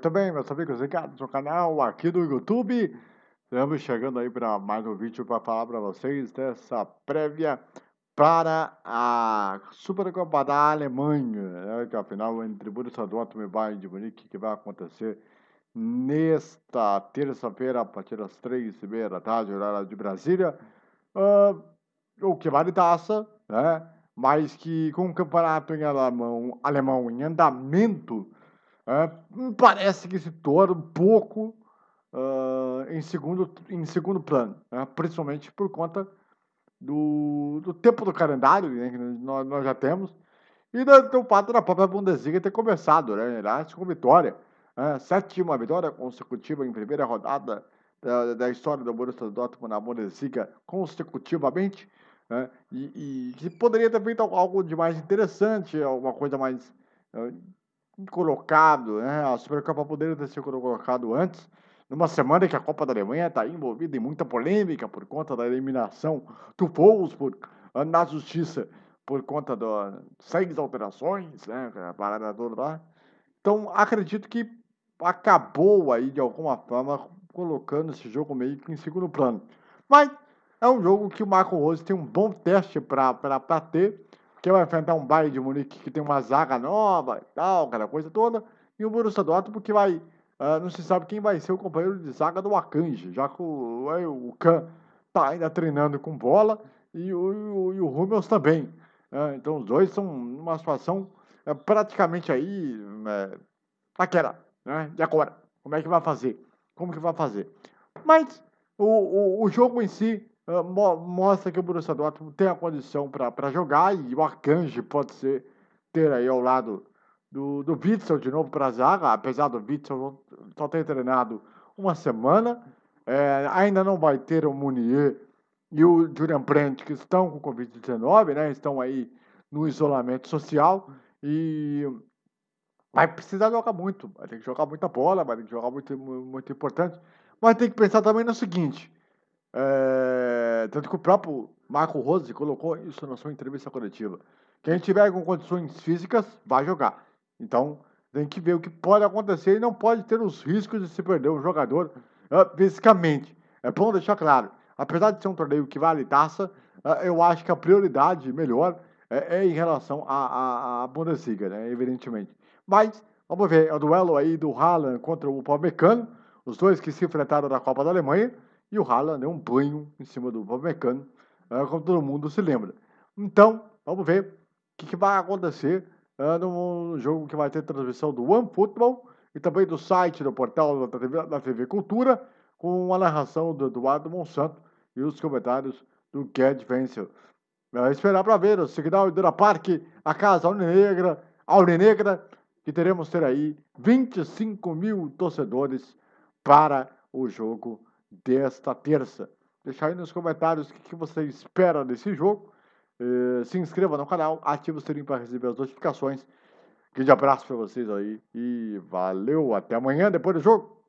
Muito bem, meus amigos ligados no canal aqui do YouTube. Estamos chegando aí para mais um vídeo para falar para vocês dessa prévia para a Supercopa da Alemanha, né, que é a final entre Borussia Dortmund e Bayern de Munique, que vai acontecer nesta terça-feira, a partir das três e meia da tarde, horário de Brasília. Uh, o que vale taça, né? Mas que com o campeonato em alemão, alemão em andamento, é, parece que se torna um pouco uh, em, segundo, em segundo plano, né? principalmente por conta do, do tempo do calendário né, que nós, nós já temos e do, do fato da própria Bundesliga ter começado, né? Com vitória, né? sétima vitória consecutiva em primeira rodada da, da história do Borussia Dortmund na Bundesliga consecutivamente, né? e, que poderia ter feito algo de mais interessante, alguma coisa mais uh, colocado, né? A Supercopa poderia ter sido colocado antes, numa semana que a Copa da Alemanha está envolvida em muita polêmica por conta da eliminação do Wolfsburg na justiça por conta das seis alterações, né? A parada toda lá. Então, acredito que acabou aí de alguma forma colocando esse jogo meio que em segundo plano. Mas é um jogo que o Marco Rose tem um bom teste para ter que vai enfrentar um Bayern de Munique que tem uma zaga nova e tal, aquela coisa toda, e o Borussia Dortmund que vai, uh, não se sabe quem vai ser o companheiro de zaga do Akanji, já que o, o Kahn tá ainda treinando com bola e o, e o Hummels também. Uh, então os dois são numa situação uh, praticamente aí uh, naquela, né? E agora? Como é que vai fazer? Como que vai fazer? Mas o, o, o jogo em si ah, mostra que o Borussia Dortmund tem a condição para jogar e o Arcanjo pode ser ter aí ao lado do, do Witzel de novo para a zaga, apesar do Witzel só ter treinado uma semana, é, ainda não vai ter o Munier e o Julian Brandt que estão com Covid-19, né, estão aí no isolamento social e vai precisar jogar muito, vai ter que jogar muita bola, vai ter que jogar muito, muito importante, mas tem que pensar também no seguinte, é, tanto que o próprio Marco Rose colocou isso na sua entrevista coletiva. Quem tiver com condições físicas, vai jogar. Então, tem que ver o que pode acontecer e não pode ter os riscos de se perder um jogador uh, fisicamente. É bom deixar claro. Apesar de ser um torneio que vale taça, uh, eu acho que a prioridade melhor é, é em relação à, Bundesliga, né, evidentemente. Mas, vamos ver, é o duelo aí do Haaland contra o Palmecano, os dois que se enfrentaram na Copa da Alemanha. E o Haaland deu um banho em cima do Upamecano, uh, como todo mundo se lembra. Então, vamos ver o que, que vai acontecer uh, no jogo que vai ter transmissão do OneFootball e também do site, do portal da TV, da TV Cultura, com a narração do Eduardo Monsanto e os comentários do Gerd Wenzel. Uh, esperar para ver o Signal Iduna Parque, a Casa Aurenegra, Aurenegra, que teremos ter aí 25 mil torcedores para o jogo desta terça. Deixa aí nos comentários o que, você espera desse jogo. Eh, se inscreva no canal, ative o sininho para receber as notificações. Grande abraço para vocês aí e valeu, até amanhã depois do jogo.